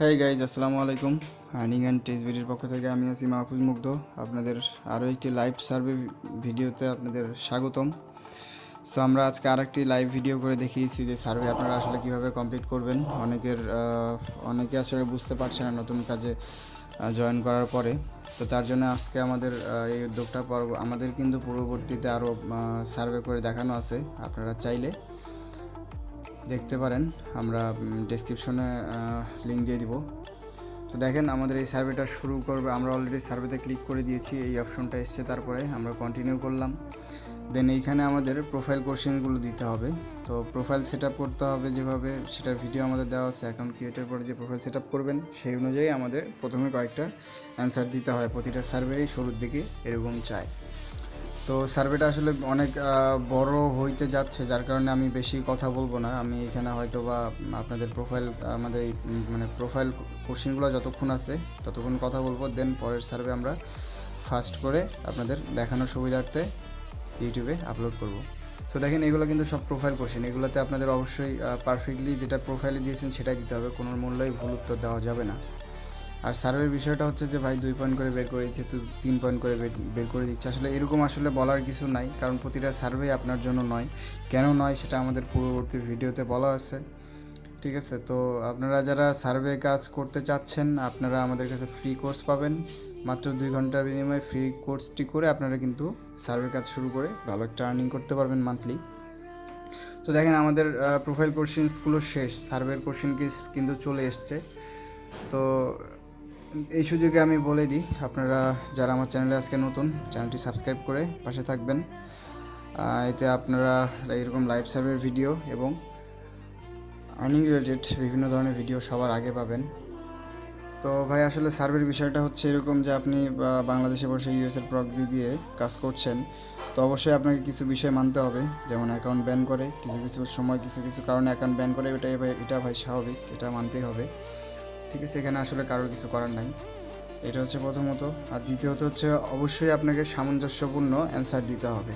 হ্যাঁ গাইজ আসসালামু আলাইকুম। আর্নিং অ্যান্ড টেস্টবিডির পক্ষ থেকে আমি আছি মাহফুজ মুগ্ধ। আপনাদের আরও একটি লাইভ সার্ভে ভিডিওতে আপনাদের স্বাগতম। সো আমরা আজকে আরেকটি লাইভ ভিডিও করে দেখিয়েছি যে সার্ভে আপনারা আসলে কীভাবে কমপ্লিট করবেন। অনেকের অনেকে আসলে বুঝতে পারছে না নতুন কাজে জয়েন করার পরে। তো তার জন্য আজকে আমাদের এই উদ্যোগটা আমাদের কিন্তু পূর্ববর্তীতে আরও সার্ভে করে দেখানো আছে। আপনারা চাইলে দেখতে পারেন। আমরা ডেসক্রিপশনে লিঙ্ক দিয়ে দিব। তো দেখেন, আমাদের এই সার্ভেটা শুরু করবে, আমরা অলরেডি সার্ভেতে ক্লিক করে দিয়েছি, এই অপশনটা এসছে তারপরে আমরা কন্টিনিউ করলাম। দেন এইখানে আমাদের প্রোফাইল কোশ্চেনগুলো দিতে হবে। তো প্রোফাইল সেট করতে হবে যেভাবে, সেটার ভিডিও আমাদের দেওয়া আছে অ্যাকাউন্ট ক্রিয়েটের পরে যে প্রোফাইল সেট করবেন, সেই অনুযায়ী আমাদের প্রথমে কয়েকটা অ্যান্সার দিতে হয়। প্রতিটা সার্ভেরই শুরুর দিকে এরকম চায়। তো সার্ভেটা আসলে অনেক বড় হইতে যাচ্ছে, যার কারণে আমি বেশি কথা বলব না। আমি এখানে হয়তো বা আপনাদের প্রোফাইল আমাদের এই মানে প্রোফাইল কোশ্চেনগুলো যতক্ষণ আছে, ততক্ষণ কথা বলব। দেন পরের সার্ভে আমরা ফার্স্ট করে আপনাদের দেখানোর সুবিধার্থে ইউটিউবে আপলোড করব। সো দেখেন, এগুলো কিন্তু সব প্রোফাইল কোশ্চেন এগুলোতে আপনাদের অবশ্যই পারফেক্টলি যেটা প্রোফাইলে দিয়েছেন সেটাই দিতে হবে। কোনো মূল্যই ভুল উত্তর দেওয়া যাবে না। আর সার্ভের বিষয়টা হচ্ছে যে, ভাই, দুই পয়েন্ট করে বের করে দিচ্ছে, তুই তিন পয়েন্ট করে বের- করে দিচ্ছে আসলে এরকম আসলে বলার কিছু নাই, কারণ প্রতিটা সার্ভে আপনার জন্য নয়। কেন নয় সেটা আমাদের পূর্ববর্তী ভিডিওতে বলা আছে ঠিক আছে? তো আপনারা যারা সার্ভে কাজ করতে চাচ্ছেন, আপনারা আমাদের কাছে ফ্রি কোর্স পাবেন। মাত্র দুই ঘণ্টার বিনিময়ে ফ্রি কোর্সটি করে আপনারা কিন্তু সার্ভে কাজ শুরু করে ভালো একটা আর্নিং করতে পারবেন মান্থলি তো দেখেন, আমাদের প্রোফাইল কোশ্চেন্সগুলো শেষ। সার্ভের কোশ্চেন কিন্তু চলে এসছে। তো এই সুযোগে আমি বলে দিই, আপনারা যারা আমার চ্যানেলে আজকে নতুন, চ্যানেলটি সাবস্ক্রাইব করে পাশে থাকবেন। এতে আপনারা এরকম লাইভ সার্ভের ভিডিও এবং আর্নিং রিলেটেড বিভিন্ন ধরনের ভিডিও সবার আগে পাবেন। তো ভাই, আসলে সার্ভের বিষয়টা হচ্ছে এরকম যে আপনি বাংলাদেশে বসে ইউএসের প্রক্সি দিয়ে কাজ করছেন, তো অবশ্যই আপনাকে কিছু বিষয় মানতে হবে, যেমন অ্যাকাউন্ট ব্যান করে, কিছু কিছু সময়, কিছু কিছু কারণে অ্যাকাউন্ট ব্যান করে ভাই, এটা ভাই স্বাভাবিক, এটা মানতেই হবে। ঠিক আছে, এখানে আসলে কারোর কিছু করার নাই। এটা হচ্ছে প্রথমত। আর দ্বিতীয়ত হচ্ছে অবশ্যই আপনাকে সামঞ্জস্যপূর্ণ অ্যান্সার দিতে হবে।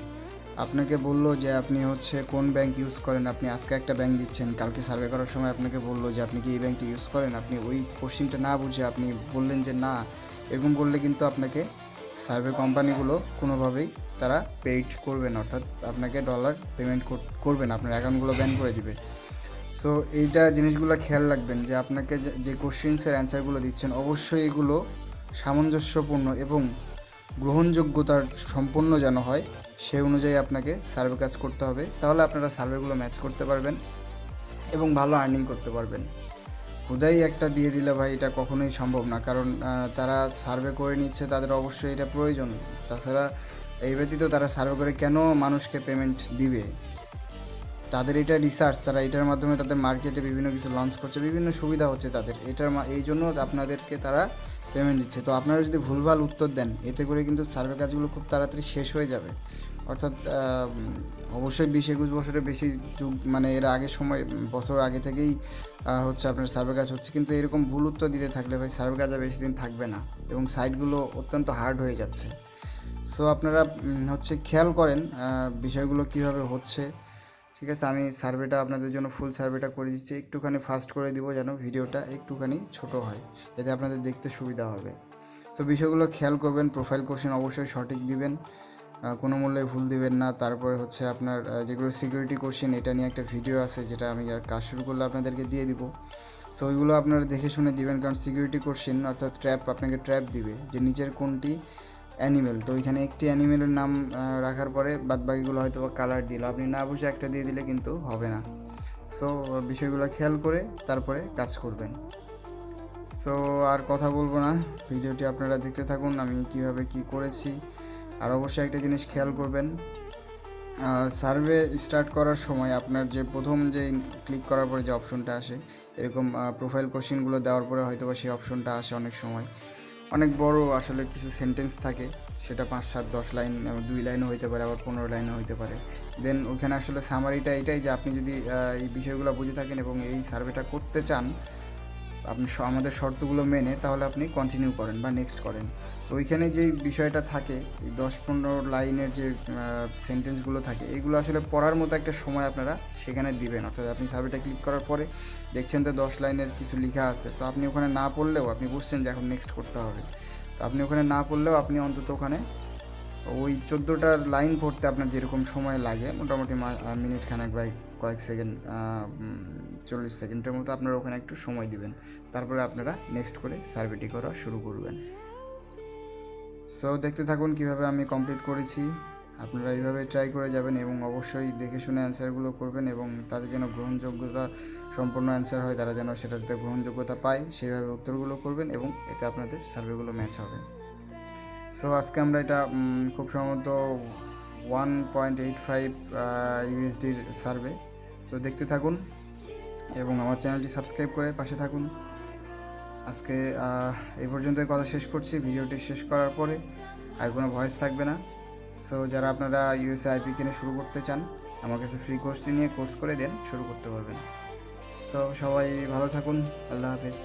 আপনাকে বলল যে আপনি হচ্ছে কোন ব্যাংক ইউজ করেন, আপনি আজকে একটা ব্যাংক দিচ্ছেন, কালকে সার্ভে করার সময় আপনাকে বলল যে আপনি কি এই ব্যাংকটি ইউজ করেন? আপনি ওই কোশ্চিনটা না বুঝে আপনি বললেন যে না, এরকম করলে কিন্তু আপনাকে সার্ভে কোম্পানিগুলো কোনোভাবেই তারা পেইড করবে না। অর্থাৎ আপনাকে ডলার পেমেন্ট করবে না, আপনার অ্যাকাউন্টগুলো ব্যান করে দিবে। সো এইটা জিনিসগুলো খেয়াল রাখবেন যে আপনাকে যে- কোশ্চেন্সের অ্যান্সারগুলো দিচ্ছেন, অবশ্যই এগুলো সামঞ্জস্যপূর্ণ এবং গ্রহণযোগ্যতার সম্পন্ন যেন হয়, সে অনুযায়ী আপনাকে সার্ভে কাজ করতে হবে। তাহলে আপনারা সার্ভেগুলো ম্যাচ করতে পারবেন এবং ভালো আর্নিং করতে পারবেন। হুদাই একটা দিয়ে দিলে ভাই এটা কখনোই সম্ভব না, কারণ তারা সার্ভে করে নিচ্ছে, তাদের অবশ্যই এটা প্রয়োজন। তাছাড়া এই ব্যতীত তারা সার্ভে করে কেন মানুষকে পেমেন্ট দিবে? তাদের এটা রিসার্চ তারা এটার মাধ্যমে তাদের মার্কেটে বিভিন্ন কিছু লঞ্চ করছে, বিভিন্ন সুবিধা হচ্ছে তাদের। এটার এই জন্য আপনাদেরকে তারা পেমেন্ট দিচ্ছে। তো আপনারা যদি ভুলভাল উত্তর দেন, এতে করে কিন্তু সার্ভে কাজগুলো খুব তাড়াতাড়ি শেষ হয়ে যাবে। অর্থাৎ অবশ্যই বিশ একুশ বছরের বেশি যুগ মানে এর আগের সময়, বছর আগে থেকেই হচ্ছে আপনার সার্ভে কাজ হচ্ছে। কিন্তু এরকম ভুল উত্তর দিতে থাকলে ভাই সার্ভে কাজ আর বেশি দিন থাকবে না এবং সাইটগুলো অত্যন্ত হার্ড হয়ে যাচ্ছে। সো আপনারা হচ্ছে খেয়াল করেন বিষয়গুলো কীভাবে হচ্ছে। ঠিক আছে, আমি সার্ভেটা আপনাদের জন্য ফুল সার্ভেটা করে দিচ্ছি। একটুখানি ফাস্ট করে দিব যেন ভিডিওটা একটুখানি ছোট হয়, এতে আপনাদের দেখতে সুবিধা হবে। সো বিষয়গুলো খেয়াল করবেন প্রোফাইল কোশ্চেন অবশ্যই সঠিক দিবেন কোনো মূল্যে ভুল দিবেন না। তারপরে হচ্ছে আপনার যেগুলো সিকিউরিটি কোশ্চেন এটা নিয়ে একটা ভিডিও আছে, যেটা আমি কাজ শুরু করলে আপনাদেরকে দিয়ে দিব। সো ওইগুলো আপনারা দেখে শুনে দিবেন, কারণ সিকিউরিটি কোশ্চেন অর্থাৎ ট্র্যাপ আপনাকে ট্র্যাপ দিবে, যে নিচের কোনটি অ্যানিমেল। তো ওইখানে একটি অ্যানিমেলের নাম রাখার পরে বাদ বাকিগুলো হয়তো কালার দিল। আপনি না বসে একটা দিয়ে দিলে কিন্তু হবে না। সো বিষয়গুলো খেয়াল করে তারপরে কাজ করবেন। সো আর কথা বলব না। ভিডিওটি আপনারা দেখতে থাকুন, আমি কীভাবে কি করেছি। আর অবশ্যই একটা জিনিস খেয়াল করবেন সার্ভে স্টার্ট করার সময় আপনার যে প্রথম যে ক্লিক করার পরে যে অপশনটা আসে, এরকম প্রোফাইল কোশ্চেনগুলো দেওয়ার পরে হয়তো বা সেই অপশনটা আসে অনেক সময়। অনেক বড় আসলে কিছু সেন্টেন্স থাকে, সেটা পাঁচ, সাত, দশ লাইন দুই লাইনও হইতে পারে, আবার পনেরো লাইনও হইতে পারে। দেন ওখানে আসলে সামারিটা এটাই যে আপনি যদি এই বিষয়গুলো বুঝে থাকেন এবং এই সার্ভেটা করতে চান আপনি আমাদের শর্তগুলো মেনে তাহলে আপনি কন্টিনিউ করেন বা নেক্সট করেন। তো ওইখানে যেই বিষয়টা থাকে, এই দশ পনেরো লাইনের যে সেন্টেন্সগুলো থাকে, এগুলো আসলে পড়ার মতো একটা সময় আপনারা সেখানে দিবেন। অর্থাৎ আপনি সার্ভেটা ক্লিক করার পরে দেখছেন তো দশ লাইনের কিছু লেখা আছে। তো আপনি ওখানে না পড়লেও আপনি বুঝছেন যে এখন নেক্সট করতে হবে। তো আপনি ওখানে না পড়লেও আপনি অন্তত ওখানে ওই চোদ্দোটার লাইন পড়তে আপনার যেরকম সময় লাগে, মোটামুটি মিনিট খানেক বা কয়েক সেকেন্ড চল্লিশ সেকেন্ডের মতো আপনারা ওখানে একটু সময় দিবেন। তারপরে আপনারা নেক্সট করে সার্ভেটি করা শুরু করবেন। সো দেখতে থাকুন কীভাবে আমি কমপ্লিট করেছি। আপনারা এইভাবে ট্রাই করে যাবেন এবং অবশ্যই দেখে শুনে অ্যান্সারগুলো করবেন এবং তাদের যেন গ্রহণযোগ্যতা সম্পূর্ণ অ্যান্সার হয়, তারা যেন সেটাতে গ্রহণযোগ্যতা পায়, সেইভাবে উত্তরগুলো করবেন এবং এতে আপনাদের সার্ভেগুলো ম্যাচ হবে। সো আজকে আমরা এটা খুব সম্ভবত ওয়ান পয়েন্ট এইট ফাইভ ইউএসডির সার্ভে তো দেখতে থাকুন। এবং আমার চ্যানেলটি সাবস্ক্রাইব করে পাশে থাকুন। আজকে এই পর্যন্তই কথা শেষ করছি। ভিডিওটি শেষ করার পরে আর কোনো ভয়েস থাকবে না। সো যারা আপনারা ইউএসএ আইপি কিনে শুরু করতে চান, আমার কাছে ফ্রি কোর্সটি নিয়ে কোর্স করে দেন, শুরু করতে পারবেন। সো সবাই ভালো থাকুন। আল্লাহ হাফেজ।